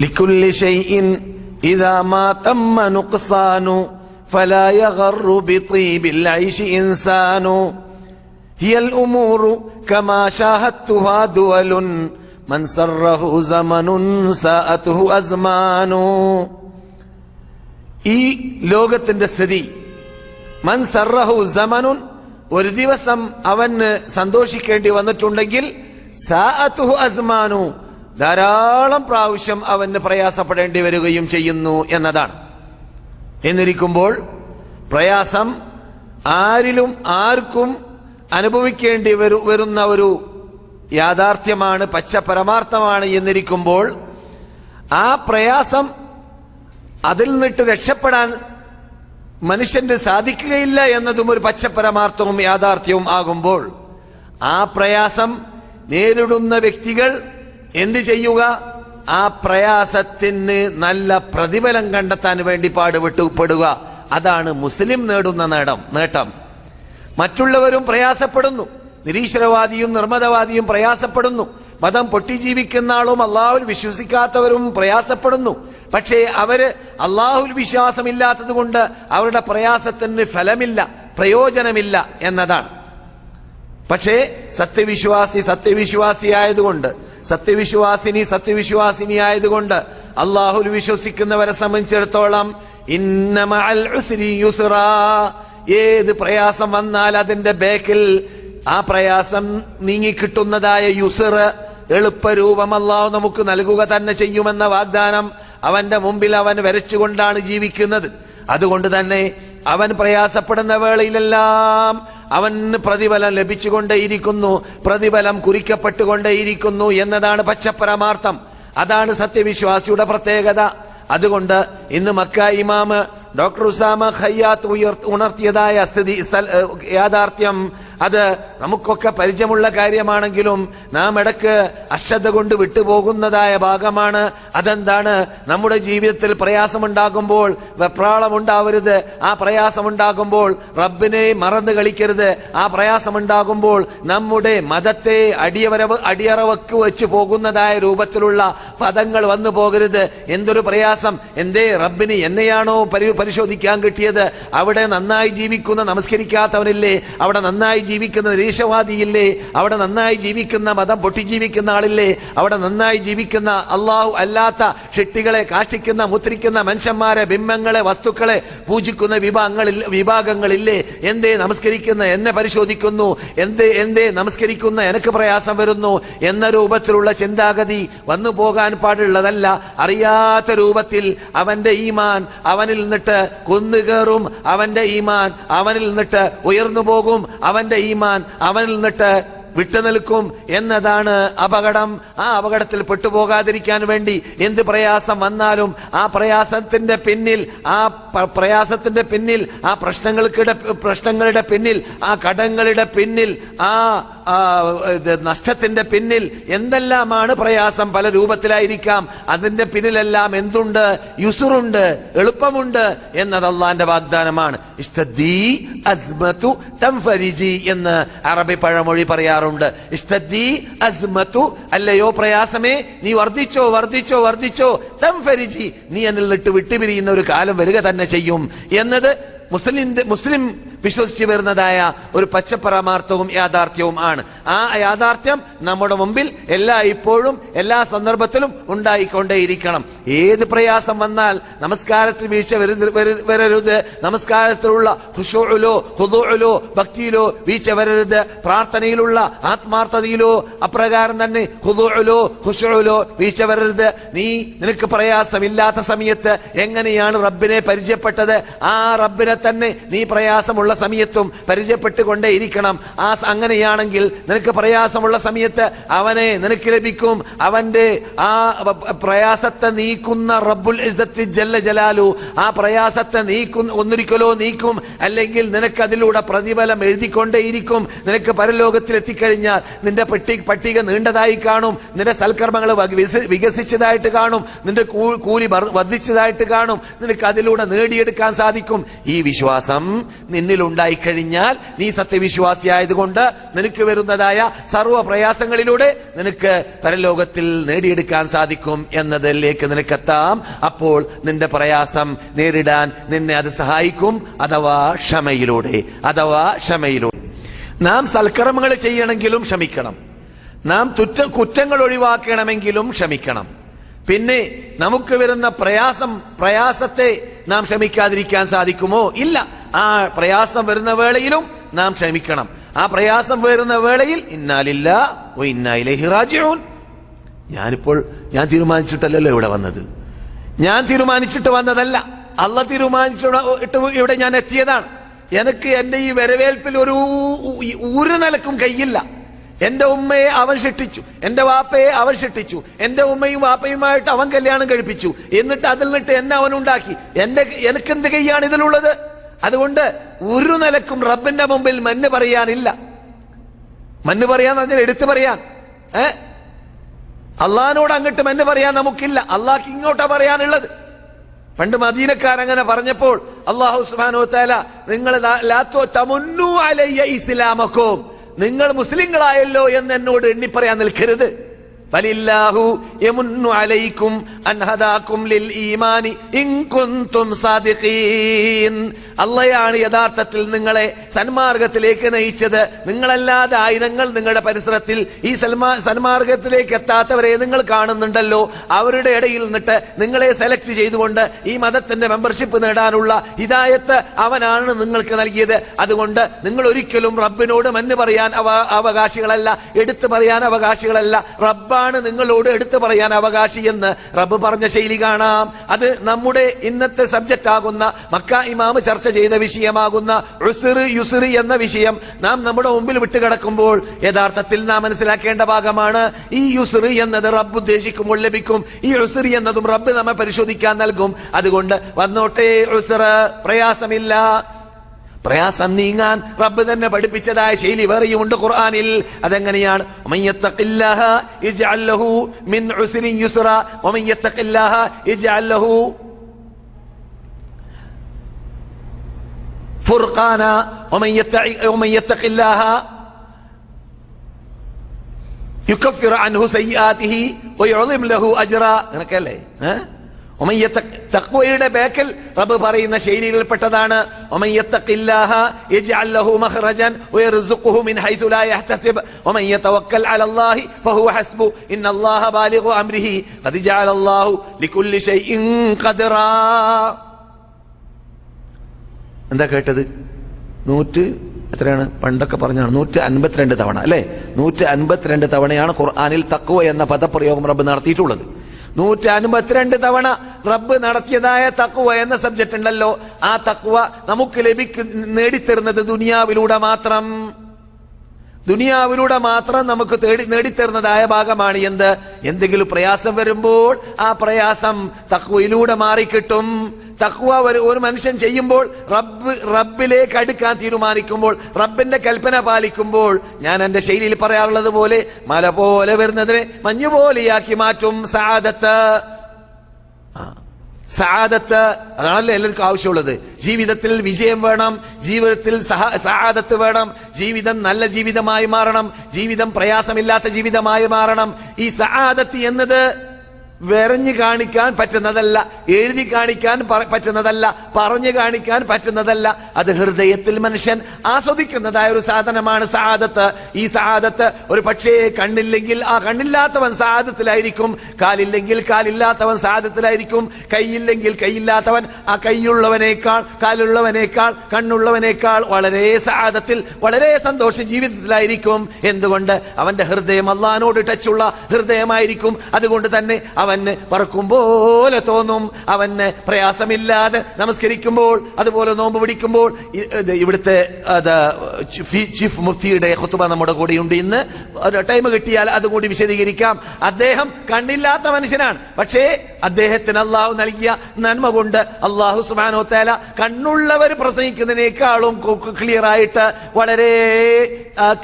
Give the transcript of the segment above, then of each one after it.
لكل شيء إذا ما تم نقصان فلا يغر بطيب العيش إنسان هي الأمور كما شاهدتها دول من سره زمن ساءته أزمان ഈ ലോകത്തിന്റെ സ്ഥിതി മൻ സർറഹു സമനുൻ ഒരു ദിവസം അവന് സന്തോഷിക്കേണ്ടി വന്നിട്ടുണ്ടെങ്കിൽ സാഅത്തുഹു അസ്മാനു ധാരാളം പ്രാവശ്യം അവന് പ്രയാസപ്പെടേണ്ടി വരികയും ചെയ്യുന്നു എന്നതാണ്. എന്നിരിക്കുമ്പോൾ പ്രയാസം ആരിലും ആർക്കും അനുഭവിക്കേണ്ടി വരു വരുന്ന ഒരു യാഥാർത്ഥ്യമാണ് പച്ച പരമാർത്ഥമാണ് എന്നിരിക്കുമ്പോൾ ആ പ്രയാസം അതിൽ നിന്നിട്ട് രക്ഷപ്പെടാൻ മനുഷ്യന് സാധിക്കുകയില്ല എന്നതും ഒരു പച്ച പരമാർത്ഥവും യാഥാർത്ഥ്യവും ആകുമ്പോൾ ആ പ്രയാസം നേരിടുന്ന വ്യക്തികൾ എന്ത് ചെയ്യുക? ആ പ്രയാസത്തിന് നല്ല പ്രതിഫലം കണ്ടെത്താൻ വേണ്ടി പാടുപെട്ടുപെടുക അതാണ് മുസ്ലിം നേടുന്ന നേടം നേട്ടം. മറ്റുള്ളവരും പ്രയാസപ്പെടുന്നു. നിരീശ്വരവാദിയും നിർമ്മതവാദിയും പ്രയാസപ്പെടുന്നു. മതം പൊട്ടിജീവിക്കുന്ന ആളും അള്ളാഹുൽ വിശ്വസിക്കാത്തവരും പ്രയാസപ്പെടുന്നു. പക്ഷേ അവർ അള്ളാഹുൽ വിശ്വാസമില്ലാത്തത് കൊണ്ട് അവരുടെ പ്രയാസത്തിന് ഫലമില്ല പ്രയോജനമില്ല എന്നതാണ്. പക്ഷേ സത്യവിശ്വാസി സത്യവിശ്വാസി ആയതുകൊണ്ട് സത്യവിശ്വാസിനി സത്യവിശ്വാസിനി ആയതുകൊണ്ട് അള്ളാഹുൽ വിശ്വസിക്കുന്നവരെ സംബന്ധിച്ചിടത്തോളം ഏത് പ്രയാസം വന്നാൽ അതിന്റെ ബേക്കിൽ ആ പ്രയാസം നീങ്ങിക്കിട്ടുന്നതായ യുസർ എളുപ്പരൂപം അള്ളാഹു നമുക്ക് നൽകുക തന്നെ ചെയ്യുമെന്ന വാഗ്ദാനം അവന്റെ മുമ്പിൽ അവൻ വരച്ചുകൊണ്ടാണ് ജീവിക്കുന്നത്. അതുകൊണ്ട് തന്നെ അവൻ പ്രയാസപ്പെടുന്ന വേളയിലെല്ലാം അവന് പ്രതിഫലം ലഭിച്ചുകൊണ്ടേയിരിക്കുന്നു. പ്രതിഫലം കുറിക്കപ്പെട്ടുകൊണ്ടേയിരിക്കുന്നു എന്നതാണ് പച്ചപ്പരമാർത്ഥം. അതാണ് സത്യവിശ്വാസിയുടെ പ്രത്യേകത. അതുകൊണ്ട് ഇന്ന് മക്ക ഇമാമ് ഡോക്ടർ ഉസാമ ഖയ്യാത്ത് ഉയർ ഉണർത്തിയതായ സ്ഥിതി യാഥാർത്ഥ്യം അത് നമുക്കൊക്കെ പരിചയമുള്ള കാര്യമാണെങ്കിലും നാം ഇടയ്ക്ക് അശ്രദ്ധ കൊണ്ട് വിട്ടുപോകുന്നതായ ഭാഗമാണ്. അതെന്താണ്? നമ്മുടെ ജീവിതത്തിൽ പ്രയാസമുണ്ടാകുമ്പോൾ വെപ്രാളമുണ്ടാവരുത്. ആ പ്രയാസമുണ്ടാകുമ്പോൾ റബ്ബിനെ മറന്നു കളിക്കരുത്. ആ പ്രയാസമുണ്ടാകുമ്പോൾ നമ്മുടെ മതത്തെ അടിയവരവ് അടിയറവക്ക് വെച്ച് പോകുന്നതായ രൂപത്തിലുള്ള പദങ്ങൾ വന്നു പോകരുത്. എന്തൊരു പ്രയാസം? എന്തേ? റബ്ബിന് എന്നെയാണോ പരി പരിശോധിക്കാൻ കിട്ടിയത് അവിടെ നന്നായി ജീവിക്കുന്ന നമസ്കരിക്കാത്തവനില്ലേ? അവിടെ നന്നായി ജീവിക്കുന്ന നിരീശവാദിയില്ലേ അവിടെ നന്നായി ജീവിക്കുന്ന മതം പൊട്ടിജീവിക്കുന്ന ആളില്ലേ? അവിടെ നന്നായി ജീവിക്കുന്ന അള്ളാഹു അല്ലാത്ത ഷെട്ടികളെ കാഷ്ടിക്കുന്ന മുത്രിക്കുന്ന മനുഷ്യന്മാരെ ബിംബങ്ങളെ വസ്തുക്കളെ പൂജിക്കുന്ന വിഭാഗങ്ങളിൽ വിഭാഗങ്ങളില്ലേ? എന്തേ നമസ്കരിക്കുന്ന എന്നെ പരിശോധിക്കുന്നു? എന്തേ എന്തേ നമസ്കരിക്കുന്ന എനിക്ക് പ്രയാസം വരുന്നു? എന്ന രൂപത്തിലുള്ള ചിന്താഗതി വന്നു പോകാൻ പാടുള്ളതല്ല. അറിയാത്ത രൂപത്തിൽ അവന്റെ ഈമാൻ അവനിൽ നിന്നിട്ട് കുന്നുകേറും അവന്റെ ഈമാൻ അവനിൽ നിന്നിട്ട് ഉയർന്നു പോകും അവന്റെ ഈമാൻ അവനിൽ നിന്നിട്ട് വിട്ടുനിൽക്കും എന്നതാണ് അപകടം. ആ അപകടത്തിൽ പെട്ടുപോകാതിരിക്കാൻ വേണ്ടി എന്ത് പ്രയാസം വന്നാലും ആ പ്രയാസത്തിന്റെ പിന്നിൽ ആ പ്രയാസത്തിന്റെ പിന്നിൽ ആ പ്രശ്നങ്ങൾക്കിടെ പ്രശ്നങ്ങളുടെ പിന്നിൽ ആ കടങ്ങളുടെ പിന്നിൽ ആ നഷ്ടത്തിന്റെ പിന്നിൽ എന്തെല്ലാമാണ് പ്രയാസം? പല രൂപത്തിലായിരിക്കാം. അതിന്റെ പിന്നിലെല്ലാം എന്തുണ്ട്? യുസുറുണ്ട് എളുപ്പമുണ്ട് എന്നത് അള്ളാന്റെ വാഗ്ദാനമാണ്. എന്ന് അറബി പഴമൊഴി പറയാറുണ്ട്. അസ്മതു അല്ലയോ പ്രയാസമേ നീ വർദ്ധിച്ചോ വർദ്ധിച്ചോ വർദ്ധിച്ചോ. തം ഫരിജി നീ എന്നിൽ നിട്ട് വിട്ടുപിരിയുന്ന ഒരു കാലം വരിക തന്നെ ചെയ്യും. എന്നത് മുസ്ലിം മുസ്ലിം വിശ്വസിച്ച് വരുന്നതായ ഒരു പച്ചപ്പരമാർത്ഥവും യാഥാർത്ഥ്യവും ആണ്. ആ യാഥാർത്ഥ്യം നമ്മുടെ മുമ്പിൽ എല്ലാ ഇപ്പോഴും എല്ലാ സന്ദർഭത്തിലും ഉണ്ടായിക്കൊണ്ടേയിരിക്കണം. ഏത് പ്രയാസം വന്നാൽ നമസ്കാരത്തിൽ വീഴ്ച വരരുത്. നമസ്കാരത്തിലുള്ള ഹുഷൂലോ ഹുദൂലോ ഭക്തിയിലോ വീഴ്ച വരരുത്. പ്രാർത്ഥനയിലുള്ള ആത്മാർത്ഥതയിലോ അപ്രകാരം തന്നെ ഹുദൂലോ ഹുഷൂലോ വീഴ്ച വരരുത്. നീ നിനക്ക് പ്രയാസമില്ലാത്ത സമയത്ത് എങ്ങനെയാണ് റബ്ബിനെ പരിചയപ്പെട്ടത്? ആ റബ്ബിനെ തന്നെ നീ പ്രയാസമുള്ള സമയത്തും പരിചയപ്പെട്ടുകൊണ്ടേ ഇരിക്കണം ആ അങ്ങനെയാണെങ്കിൽ നിനക്ക് പ്രയാസമുള്ള സമയത്ത് അവനെ നിനക്ക് ലഭിക്കും. അവന്റെ ആ പ്രയാസത്തെ നീക്കുന്ന റബ്ബുൽ ഇസ്സത്തി ജല്ല ജലാലു. ആ പ്രയാസത്തെ നീക്കുന്ന ഒന്നിരിക്കലോ നീക്കും. അല്ലെങ്കിൽ നിനക്ക് അതിലൂടെ പ്രതിഫലം എഴുതിക്കൊണ്ടേയിരിക്കും. നിനക്ക് പരലോകത്തിൽ എത്തിക്കഴിഞ്ഞാൽ നിന്റെ പട്ടി പട്ടിക നീണ്ടതായി കാണും. നിന്റെ സൽക്കർമ്മങ്ങൾ വികസിച്ചതായിട്ട് കാണും. നിന്റെ കൂലി വർദ്ധിച്ചതായിട്ട് കാണും. നിനക്ക് അതിലൂടെ നേടിയെടുക്കാൻ സാധിക്കും. ഈ വിശ്വാസം നിന്നിൽ ഉള്ളിൽ ഉണ്ടായിക്കഴിഞ്ഞാൽ നീ സത്യവിശ്വാസിയായതുകൊണ്ട് നിനക്ക് വരുന്നതായ സർവ പ്രയാസങ്ങളിലൂടെ നിനക്ക് പരലോകത്തിൽ നേടിയെടുക്കാൻ സാധിക്കും എന്നതിലേക്ക് നിനക്കെത്താം. അപ്പോൾ നിന്റെ പ്രയാസം നേരിടാൻ നിന്നെ അത് സഹായിക്കും. അഥവാ ക്ഷമയിലൂടെ അഥവാ ക്ഷമയിലൂടെ. നാം സൽക്കർമ്മങ്ങൾ ചെയ്യണമെങ്കിലും ക്ഷമിക്കണം. നാം തുറ്റ കുറ്റങ്ങൾ ഒഴിവാക്കണമെങ്കിലും ക്ഷമിക്കണം. പിന്നെ നമുക്ക് വരുന്ന പ്രയാസം പ്രയാസത്തെ നാം ക്ഷമിക്കാതിരിക്കാൻ സാധിക്കുമോ? ഇല്ല. ആ പ്രയാസം വരുന്ന വേളയിലും നാം ക്ഷമിക്കണം. ആ പ്രയാസം വരുന്ന വേളയിൽ ഇന്നാലില്ല ഓ ഇന്നായിലേഹി റാജിഊൻ. ഞാനിപ്പോൾ ഞാൻ തീരുമാനിച്ചിട്ടല്ലല്ലോ ഇവിടെ വന്നത്. ഞാൻ തീരുമാനിച്ചിട്ട് വന്നതല്ല. അള്ള തീരുമാനിച്ചിട്ട് ഇവിടെ ഞാൻ എത്തിയതാണ്. എനിക്ക് എന്റെ ഈ വരവേൽപ്പിൽ ഒരു ഒരു നിലക്കും കയ്യില്ല. എന്റെ ഉമ്മയെ അവൻ ശിക്ഷിച്ചു. എന്റെ വാപ്പയെ അവൻ ശിക്ഷിച്ചു. എന്റെ ഉമ്മയും വാപ്പയുമായിട്ട് അവൻ കല്യാണം കഴിപ്പിച്ചു. എന്നിട്ട് അതിൽ നിന്നിട്ട് എന്നെ അവൻ ഉണ്ടാക്കി. എന്റെ എനിക്ക് എന്ത് കൈയാണ് ഇതിലുള്ളത്? അതുകൊണ്ട് ഒരു നിലക്കും റബ്ബിന്റെ മുമ്പിൽ മഞ്ഞ് പറയാനില്ല. മഞ്ഞ് പറയാൻ അതിൽ എടുത്തു പറയാൻ. ഏ? അള്ളഹാനോട് അങ്ങോട്ട് മഞ്ഞ് പറയാൻ നമുക്കില്ല. അള്ളാഹ്ക്ക് ഇങ്ങോട്ടാ പറയാനുള്ളത്. പണ്ട് മദീനക്കാരങ്ങനെ പറഞ്ഞപ്പോൾ അള്ളാഹു സുബാനോ താല നിങ്ങൾ തമുന്നു നിങ്ങൾ മുസ്ലിങ്ങളായല്ലോ എന്ന് എന്നോട് എണ്ണി പറയാൻ നിൽക്കരുത്. അള്ളയാണ് യഥാർത്ഥത്തിൽ നിങ്ങളെ സന്മാർഗത്തിലേക്ക് നയിച്ചത്. നിങ്ങളല്ലാതെ ആയിരങ്ങൾ നിങ്ങളുടെ പരിസരത്തിൽ ഈ സന്മാർഗത്തിലേക്ക് എത്താത്തവരെ നിങ്ങൾ കാണുന്നുണ്ടല്ലോ. അവരുടെ ഇടയിൽ നിന്നിട്ട് നിങ്ങളെ സെലക്ട് ചെയ്തുകൊണ്ട് ഈ മതത്തിന്റെ മെമ്പർഷിപ്പ് നേടാനുള്ള ഹിദായത്ത് അവനാണ് നിങ്ങൾക്ക് നൽകിയത്. അതുകൊണ്ട് നിങ്ങൾ ഒരിക്കലും റബ്ബിനോട് മഞ്ഞ് പറയാൻ അവകാശികളല്ല എടുത്തു പറയാൻ അവകാശികളല്ല. റബ്ബാണ് നിങ്ങളോട് എടുത്തു പറയാൻ അവകാശി എന്ന് റബ്ബ് പറഞ്ഞ ശൈലി കാണാം. അത് നമ്മുടെ ഇന്നത്തെ സബ്ജക്റ്റ് ആകുന്ന മക്ക ഇമാമ് ചർച്ച ചെയ്ത വിഷയമാകുന്ന ഉസിറ് യുസിറ് എന്ന വിഷയം നാം നമ്മുടെ മുമ്പിൽ വിട്ടുകിടക്കുമ്പോൾ യഥാർത്ഥത്തിൽ നാം മനസ്സിലാക്കേണ്ട ഭാഗമാണ് ഈ യുസിറ് എന്നത് റബ്ബ് ഉദ്ദേശിക്കുമ്പോൾ ലഭിക്കും. ഈ ഉസിറ് എന്നതും റബ്ബ് നമ്മെ പരിശോധിക്കാൻ നൽകും. അതുകൊണ്ട് വന്നോട്ടെ ഉസിറ് പ്രയാസമില്ല. പ്രയാസം നീങ്ങാൻ റബ്ബ് തന്നെ പഠിപ്പിച്ചതായ ശൈലി വേറെയുമുണ്ട് ഖുർആനിൽ. അതെങ്ങനെയാണ്? ഫുർഖാന യുക്കഫിറ അൻഹു സയ്യാതിഹി വയുളിം ലഹു അജ്റ അങ്ങനൊക്കെ അല്ലേ ഏഹ് തക്വയുടെ ബേക്കൽ റബ്ബ് പറയുന്ന ശൈലിയിൽപ്പെട്ടതാണ്. എന്താ കേട്ടത്? നൂറ്റ് എത്രയാണ്? പണ്ടൊക്കെ പറഞ്ഞാണ് നൂറ്റി അൻപത്തിരണ്ട് തവണ അല്ലെ? നൂറ്റി അൻപത്തിരണ്ട് തവണയാണ് ഖുർആാനിൽ തക്വ എന്ന പദപ്രയോഗം റബ്ബ് നടത്തിയിട്ടുള്ളത്. നൂറ്റി അൻപത്തിരണ്ട് തവണ റബ്ബ് നടത്തിയതായ തക്കുവ എന്ന സബ്ജക്റ്റ് ഉണ്ടല്ലോ ആ തക്കുവ നമുക്ക് ലഭിക്കുന്ന നേടിത്തരുന്നത് ദുനിയാവിലൂടെ മാത്രം. ദുനിയാവിലൂടെ മാത്രം നമുക്ക് തേടി നേടിത്തരുന്നതായ ഭാഗമാണ് എന്ത്? എന്തെങ്കിലും പ്രയാസം വരുമ്പോൾ ആ പ്രയാസം തക്വയിലൂടെ മാറിക്കിട്ടും. തക്വ ഒരു ഒരു മനുഷ്യൻ ചെയ്യുമ്പോൾ റബ്ബ് റബ്ബിലേക്ക് അടുക്കാൻ തീരുമാനിക്കുമ്പോൾ റബ്ബിന്റെ കൽപ്പന പാലിക്കുമ്പോൾ ഞാൻ എന്റെ ശൈലിയിൽ പറയാറുള്ളത് പോലെ മല പോലെ വരുന്നതിനെ മഞ്ഞുപോലെയാക്കി മാറ്റും. സാദത്ത് സഹാദത്ത് അതാണല്ലോ എല്ലാവർക്കും ആവശ്യമുള്ളത്. ജീവിതത്തിൽ വിജയം വേണം ജീവിതത്തിൽ സഹ സഹാദത്ത് വേണം ജീവിതം നല്ല ജീവിതമായി മാറണം ജീവിതം പ്രയാസമില്ലാത്ത ജീവിതമായി മാറണം. ഈ സഹാദത്ത് എന്നത് വെറഞ്ഞു കാണിക്കാൻ പറ്റുന്നതല്ല എഴുതി കാണിക്കാൻ പറ്റുന്നതല്ല പറഞ്ഞു കാണിക്കാൻ പറ്റുന്നതല്ല. അത് ഹൃദയത്തിൽ മനുഷ്യൻ ആസ്വദിക്കുന്നതായ ഒരു സാധനമാണ് സാദത്ത് ഈ സാദത്ത് ഒരു പക്ഷേ കണ്ണില്ലെങ്കിൽ ആ കണ്ണില്ലാത്തവൻ സാദത്തിലായിരിക്കും കാലില്ലെങ്കിൽ കാലില്ലാത്തവൻ സാദത്തിലായിരിക്കും കൈയില്ലെങ്കിൽ കൈയില്ലാത്തവൻ ആ കൈയുള്ളവനേക്കാൾ കാലുള്ളവനേക്കാൾ കണ്ണുള്ളവനേക്കാൾ വളരെ സാദത്തിൽ വളരെ സന്തോഷ ജീവിതത്തിലായിരിക്കും. എന്തുകൊണ്ട്? അവന്റെ ഹൃദയം അള്ളഹാനോട് ടച്ചുള്ള ഹൃദയമായിരിക്കും. അതുകൊണ്ട് തന്നെ അവന് പറക്കും പോലെ തോന്നും. അവന് പ്രയാസമില്ലാതെ നമസ്കരിക്കുമ്പോൾ അതുപോലെ നോമ്പ് പിടിക്കുമ്പോൾ ഇവിടുത്തെ ചീഫ് മുഫ്തിയുടെ ഹുത്തുബ നമ്മുടെ കൂടെയുണ്ട് ഇന്ന്. ടൈം കിട്ടിയാൽ അതും കൂടി വിശദീകരിക്കാം. അദ്ദേഹം കണ്ണില്ലാത്ത മനുഷ്യനാണ്. പക്ഷേ അദ്ദേഹത്തിന് അള്ളാഹു നൽകിയ നന്മ കൊണ്ട് അള്ളാഹു സുബാനോ തേല കണ്ണുള്ളവർ പ്രസംഗിക്കുന്നതിനേക്കാളും ക്ലിയർ ആയിട്ട് വളരെ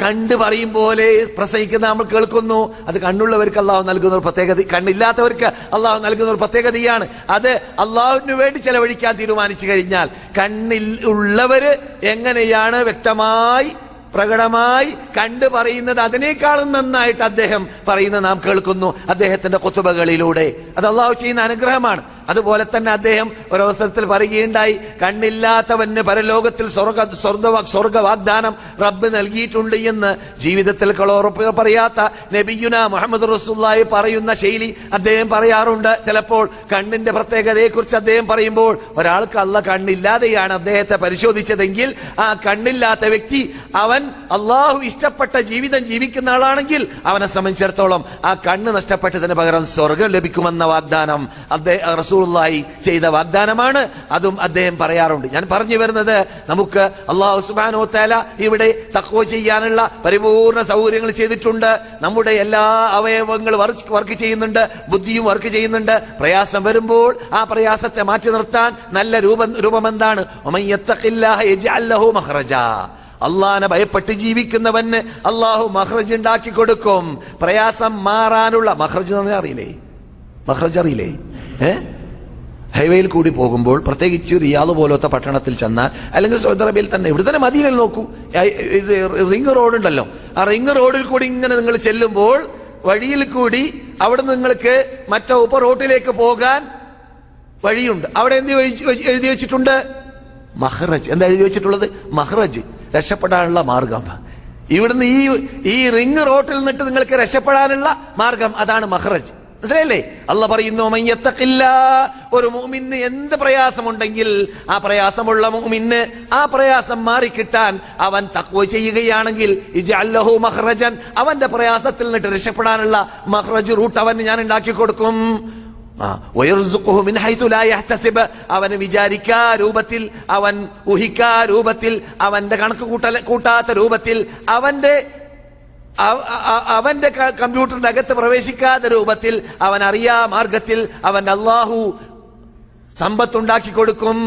കണ്ടു പറയും പോലെ പ്രസംഗിക്കുന്ന നമ്മൾ കേൾക്കുന്നു. അത് കണ്ണുള്ളവർക്ക് അള്ളാഹു നൽകുന്ന ഒരു പ്രത്യേകത. കണ്ണില്ലാത്തവർക്ക് ഉള്ളവർക്ക് അള്ളാഹു നൽകുന്ന ഒരു പ്രത്യേകതയാണ് അത് അള്ളാഹുവിന് വേണ്ടി ചെലവഴിക്കാൻ തീരുമാനിച്ചു കഴിഞ്ഞാൽ കണ്ണിൽ ഉള്ളവര് എങ്ങനെയാണ് വ്യക്തമായി പ്രകടമായി കണ്ടു പറയുന്നത് അതിനേക്കാളും നന്നായിട്ട് അദ്ദേഹം പറയുന്നത് നാം കേൾക്കുന്നു. അദ്ദേഹത്തിന്റെ കൊത്തുബകളിലൂടെ. അത് അള്ളാഹു ചെയ്യുന്ന അനുഗ്രഹമാണ്. അതുപോലെ തന്നെ അദ്ദേഹം ഒരവസരത്തിൽ പറയുകയുണ്ടായി കണ്ണില്ലാത്തവന് പരലോകത്തിൽ സ്വർഗ സ്വർഗ വാഗ്ദാനം റബ്ബ് നൽകിയിട്ടുണ്ട് എന്ന് ജീവിതത്തിൽ കളോറപ്പ് പറയാത്ത നബിയുന മുഹമ്മദ് റസൂല്ലായി പറയുന്ന ശൈലി അദ്ദേഹം പറയാറുണ്ട്. ചിലപ്പോൾ കണ്ണിന്റെ പ്രത്യേകതയെക്കുറിച്ച് അദ്ദേഹം പറയുമ്പോൾ ഒരാൾക്ക് അല്ല കണ്ണില്ലാതെയാണ് അദ്ദേഹത്തെ പരിശോധിച്ചതെങ്കിൽ ആ കണ്ണില്ലാത്ത വ്യക്തി അവൻ അള്ളാഹു ഇഷ്ടപ്പെട്ട ജീവിതം ജീവിക്കുന്ന ആളാണെങ്കിൽ അവനെ സംബന്ധിച്ചിടത്തോളം ആ കണ്ണ് നഷ്ടപ്പെട്ടതിന് പകരം സ്വർഗം ലഭിക്കുമെന്ന വാഗ്ദാനം അദ്ദേഹം റസൂലുള്ളാഹി ചെയ്ത വാഗ്ദാനമാണ്. അതും അദ്ദേഹം പറയാറുണ്ട്. ഞാൻ പറഞ്ഞു വരുന്നത് നമുക്ക് അള്ളാഹു സുബാനോ തല ഇവിടെ തക്കോ ചെയ്യാനുള്ള പരിപൂർണ സൗകര്യങ്ങൾ ചെയ്തിട്ടുണ്ട്. നമ്മുടെ എല്ലാ അവയവങ്ങളും വർക്ക് ചെയ്യുന്നുണ്ട്. ബുദ്ധിയും വർക്ക് ചെയ്യുന്നുണ്ട്. പ്രയാസം വരുമ്പോൾ ആ പ്രയാസത്തെ മാറ്റി നിർത്താൻ നല്ല രൂപം രൂപം എന്താണ് അള്ളാഹനെ ഭയപ്പെട്ട് ജീവിക്കുന്നവന് അള്ളാഹു മഹ്റജ് ഉണ്ടാക്കി കൊടുക്കും. പ്രയാസം മാറാനുള്ള മഹ്റജ് അറിയില്ലേ? മഹ്റജ് അറിയില്ലേ? ഏ? ഹൈവേയിൽ കൂടി പോകുമ്പോൾ പ്രത്യേകിച്ച് റിയാദ് പോലത്തെ പട്ടണത്തിൽ ചെന്നാൽ അല്ലെങ്കിൽ സൗദി അറേബ്യയിൽ തന്നെ ഇവിടെ തന്നെ മദീനയിൽ നോക്കൂ. ഇത് റിംഗ് റോഡ് ഉണ്ടല്ലോ. ആ റിംഗ് റോഡിൽ കൂടി ഇങ്ങനെ നിങ്ങൾ ചെല്ലുമ്പോൾ വഴിയിൽ കൂടി അവിടെ നിങ്ങൾക്ക് മറ്റേ ഉപ റോട്ടിലേക്ക് പോകാൻ വഴിയുണ്ട്. അവിടെ എന്ത് എഴുതി വെച്ചിട്ടുണ്ട്? മഹ്റജ്. എന്താ എഴുതി വെച്ചിട്ടുള്ളത്? മഹ്റജ്. രക്ഷപ്പെടാനുള്ള മാർഗം. ഇവിടുന്ന് ഈ ഈ റിംഗ് റോട്ടിൽ നിന്നിട്ട് നിങ്ങൾക്ക് രക്ഷപ്പെടാനുള്ള മാർഗം. അതാണ് മഹ്റജ്. മനസ്സിലായില്ലേ? അല്ല പറയുന്നു മയ്യത്തക്കില്ല ഒരു മൂമിന് എന്ത് പ്രയാസമുണ്ടെങ്കിൽ ആ പ്രയാസമുള്ള മൂമിന് ആ പ്രയാസം മാറിക്കിട്ടാൻ അവൻ തക്വ ചെയ്യുകയാണെങ്കിൽ ഇജഅല്ലഹു മഖ്റജൻ അവന്റെ പ്രയാസത്തിൽ നിന്നിട്ട് രക്ഷപ്പെടാനുള്ള മഹ്റജ് റൂട്ട് അവന് ഞാൻ ഉണ്ടാക്കി കൊടുക്കും. അവന് വിചാരിക്കാ രൂപത്തിൽ അവൻ ഊഹിക്കാ രൂപത്തിൽ അവന്റെ കണക്ക് കൂട്ടാത്ത രൂപത്തിൽ അവന്റെ അവന്റെ കമ്പ്യൂട്ടറിന്റെ അകത്ത് പ്രവേശിക്കാത്ത രൂപത്തിൽ അവൻ അറിയാ മാർഗത്തിൽ അവൻ അള്ളാഹു സമ്പത്തുണ്ടാക്കി കൊടുക്കും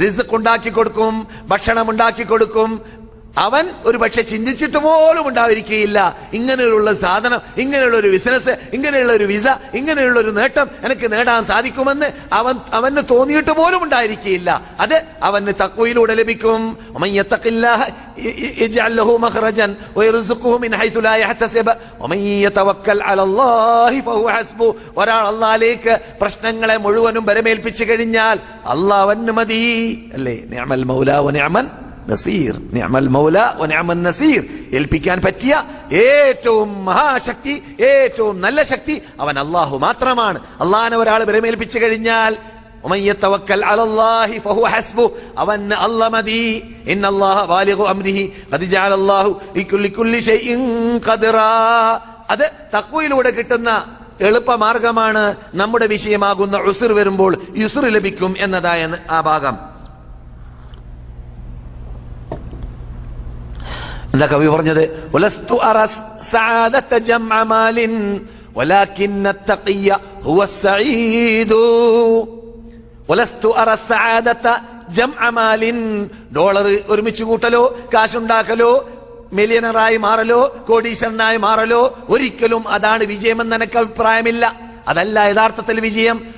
റിസ്ക് ഉണ്ടാക്കി കൊടുക്കും ഭക്ഷണം ഉണ്ടാക്കി കൊടുക്കും അവൻ ഒരു പക്ഷെ ചിന്തിച്ചിട്ട് പോലും ഉണ്ടാവിരിക്കുകയില്ല ഇങ്ങനെയുള്ള സാധനം ഇങ്ങനെയുള്ള ഒരു ബിസിനസ് ഇങ്ങനെയുള്ള ഒരു വിസ ഇങ്ങനെയുള്ള ഒരു നേട്ടം എനിക്ക് നേടാൻ സാധിക്കുമെന്ന് അവൻ അവന് തോന്നിയിട്ട് പോലും ഉണ്ടായിരിക്കുകയില്ല. അത് അവന് തക്വയിലൂടെ ലഭിക്കും. ഒരാൾ പ്രശ്നങ്ങളെ മുഴുവനും വരമേൽപ്പിച്ചു കഴിഞ്ഞാൽ അള്ളാഹ് മതി. അല്ലേ? നിയമൽ മൗലാവ് നിയമൻ നസീർ നിയമൽ മൗല ഒനാമൽ നസീർ. ഏൽപ്പിക്കാൻ പറ്റിയ ഏറ്റവും മഹാശക്തി ഏറ്റവും നല്ല ശക്തി അവൻ അള്ളാഹു മാത്രമാണ്. അള്ളാഹനെ ഒരാൾ വിരമേൽപ്പിച്ചു കഴിഞ്ഞാൽ അത് തക്വയിലൂടെ കിട്ടുന്ന എളുപ്പമാർഗമാണ് നമ്മുടെ വിഷയമാകുന്ന ഉസുർ വരുമ്പോൾ യുസുർ ലഭിക്കും എന്നതായ ആ ഭാഗം. സഅദത കവി പറഞ്ഞത്? ഡോളർ ഒരുമിച്ച് കൂട്ടലോ കാശുണ്ടാക്കലോ മില്യണറായി മാറലോ കോടീശ്വരനായി മാറലോ ഒരിക്കലും അതാണ് വിജയമെന്ന് എനിക്ക് അഭിപ്രായമില്ല. അതല്ല യഥാർത്ഥത്തിൽ വിജയം.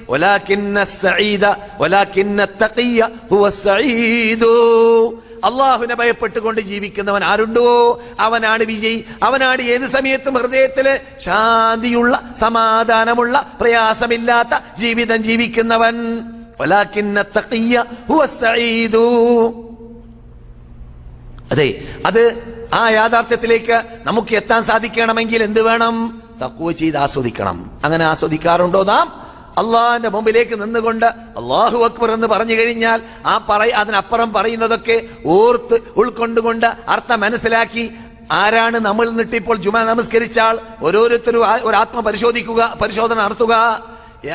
അള്ളാഹുവിനെ ഭയപ്പെട്ടുകൊണ്ട് ജീവിക്കുന്നവൻ ആരുണ്ടോ? അവനാണ് വിജയി. അവനാണ് ഏത് സമയത്തും ഹൃദയത്തിൽ ശാന്തിയുള്ള സമാധാനമുള്ള പ്രയാസമില്ലാത്ത ജീവിതം ജീവിക്കുന്നവൻ. അതെ അത് ആ യാഥാർത്ഥ്യത്തിലേക്ക് നമുക്ക് എത്താൻ സാധിക്കണമെങ്കിൽ എന്ത് വേണം? തക്കുവ ചെയ്ത് ആസ്വദിക്കണം. അങ്ങനെ ആസ്വദിക്കാറുണ്ടോ നാം? അള്ളാഹിന്റെ മുമ്പിലേക്ക് നിന്നുകൊണ്ട് അള്ളാഹു അക്ബർ എന്ന് പറഞ്ഞു കഴിഞ്ഞാൽ ആ പറ അതിനപ്പുറം പറയുന്നതൊക്കെ ഓർത്ത് ഉൾക്കൊണ്ടുകൊണ്ട് അർത്ഥം മനസ്സിലാക്കി ആരാണ് നമ്മൾ നിട്ടിപ്പോൾ ജുമ നമസ്കരിച്ചാൽ ഓരോരുത്തരും ഒരു ആത്മ പരിശോധിക്കുക പരിശോധന നടത്തുക.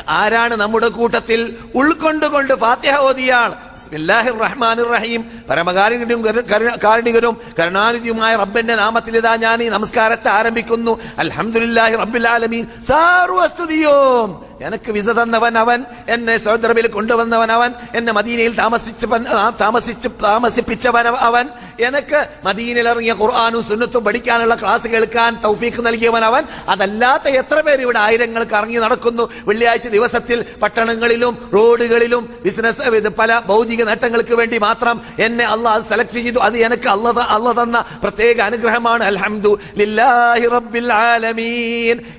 ആരാണ് നമ്മുടെ കൂട്ടത്തിൽ ഉൾക്കൊണ്ടുകൊണ്ട് ഫാത്തിഹ ഓതിയാൾ? ബിസ്മില്ലാഹിർ റഹ്മാനിർ റഹീം പരമകാരുണ്യം കരു- കരുണ- കാരുണികനും കരുണാനിധിയുമായ റബ്ബന്റെ നാമത്തിൽ ഇതാ ഞാൻ ഈ നമസ്കാരത്തെ ആരംഭിക്കുന്നു. അൽഹംദുലില്ലാഹി റബ്ബിൽ ആലമീൻ. സർവസ്തുതിയും എനിക്ക് വിസ തന്നവൻ അവൻ എന്നെ സൗദി അറേബ്യയിൽ കൊണ്ടുവന്നവൻ അവൻ എന്നെ മദീനയിൽ താമസിച്ചവൻ ആ, താമസിച്ച് താമസിപ്പിച്ചവൻ അവൻ. എനിക്ക് മദീനയിൽ ഇറങ്ങിയ ഖുർആാനും സുന്നത്തും പഠിക്കാനുള്ള ക്ലാസ് കേൾക്കാൻ തൗഫീഖ് നൽകിയവൻ അവൻ. അതല്ലാത്ത എത്ര പേര് ഇവിടെ ആയിരങ്ങൾക്ക് ഇറങ്ങി നടക്കുന്നു. വെള്ളിയാഴ്ച ദിവസത്തിൽ പട്ടണങ്ങളിലും റോഡുകളിലും ബിസിനസ് പല ഭൗതിക നേട്ടങ്ങൾക്ക് വേണ്ടി മാത്രം എന്നെ അള്ളാഹ് സെലക്ട് ചെയ്തു. അത് എനിക്ക് അല്ല അള്ള തന്ന പ്രത്യേക അനുഗ്രഹമാണ്. അൽഹംദു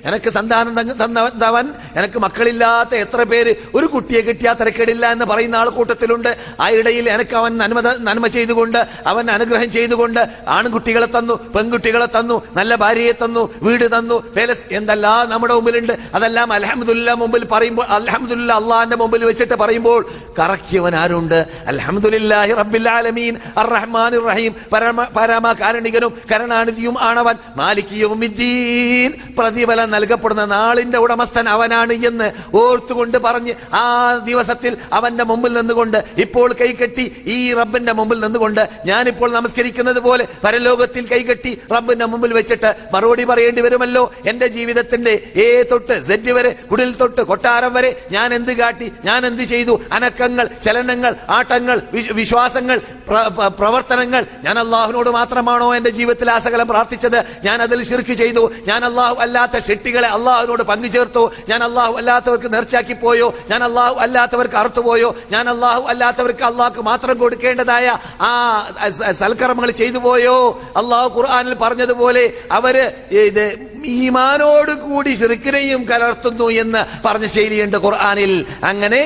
എനക്ക് സന്താനം തന്നവൻ എനിക്ക് മക്കളില്ലാത്ത എത്ര പേര് ഒരു കുട്ടിയെ കിട്ടിയാൽ തിരക്കേടില്ല എന്ന് പറയുന്ന ആൾ കൂട്ടത്തിലുണ്ട്. ആ ഇടയിൽ എനിക്ക് അവൻ നന്മ നന്മ ചെയ്തുകൊണ്ട് അവൻ അനുഗ്രഹം ചെയ്തുകൊണ്ട് ആൺകുട്ടികളെ തന്നു പെൺകുട്ടികളെ തന്നു നല്ല ഭാര്യയെ തന്നു വീട് തന്നു പേലസ് എന്തെല്ലാം നമ്മുടെ മുമ്പിലുണ്ട്. അതെല്ലാം അലഹമുല്ല മുമ്പിൽ പറയുമ്പോൾ അലഹമുല്ല അള്ളാഹിന്റെ മുമ്പിൽ വെച്ചിട്ട് പറയുമ്പോൾ കറക്കിയവൻ ആരുണ്ട്? അൽഹംദുലില്ലാഹി റബ്ബിൽ ആലമീൻ അർറഹ്മാൻ റഹീം പരമ പരമ കാരണികനും കരുണാനിധിയും ആണവൻ മാലിക്കിയും പ്രതിഫലം നൽകപ്പെടുന്ന നാളിന്റെ ഉടമസ്ഥൻ അവനാണ് എന്ന് ഓർത്തുകൊണ്ട് പറഞ്ഞ് ആ ദിവസത്തിൽ അവന്റെ മുമ്പിൽ നിന്നുകൊണ്ട് ഇപ്പോൾ കൈകെട്ടി ഈ റബ്ബിന്റെ മുമ്പിൽ നിന്നുകൊണ്ട് ഞാനിപ്പോൾ നമസ്കരിക്കുന്നത് പോലെ പരലോകത്തിൽ കൈകെട്ടി റബ്ബിന്റെ മുമ്പിൽ വെച്ചിട്ട് മറുപടി പറയേണ്ടി വരുമല്ലോ? എന്റെ ജീവിതത്തിന്റെ ഏ തൊട്ട് സെറ്റ് വരെ കുടിൽ തൊട്ട് കൊട്ടാരം വരെ ഞാൻ എന്ത് കാട്ടി? ഞാൻ എന്ത് ചെയ്തു? അനക്കങ്ങൾ ചലനങ്ങൾ ആട്ടങ്ങൾ വിശ്വാസങ്ങൾ പ്ര- പ്ര- പ്രവർത്തനങ്ങൾ ഞാൻ അള്ളാഹുവിനോട് മാത്രമാണോ എന്റെ ജീവിതത്തിൽ ആ സകലം പ്രാർത്ഥിച്ചത്? ഞാൻ അതിൽ ശിർക്ക് ചെയ്തു. ഞാൻ അള്ളാഹു അല്ലാത്ത ഷെട്ടികളെ അള്ളാഹുവിനോട് പങ്കുചേർത്തു. ഞാൻ അള്ളാഹു അല്ലാത്തവർക്ക് നേർച്ചാക്കി പോയോ? ഞാൻ അള്ളാഹു അല്ലാത്തവർക്ക് അറുത്തുപോയോ ഞാൻ അള്ളാഹു അല്ലാത്തവർക്ക് അള്ളാഹ്ക്ക് മാത്രം കൊടുക്കേണ്ടതായ ആ സൽക്കർമ്മങ്ങൾ ചെയ്തു പോയോ? അള്ളാഹു ഖുർആാനിൽ പറഞ്ഞതുപോലെ അവർ ഇത് ഈമാനോട് കൂടി ശിർക്കിനെയും കലർത്തുന്നു എന്ന് പറഞ്ഞ ശൈലിയുണ്ട് ഖുർആാനിൽ. അങ്ങനെ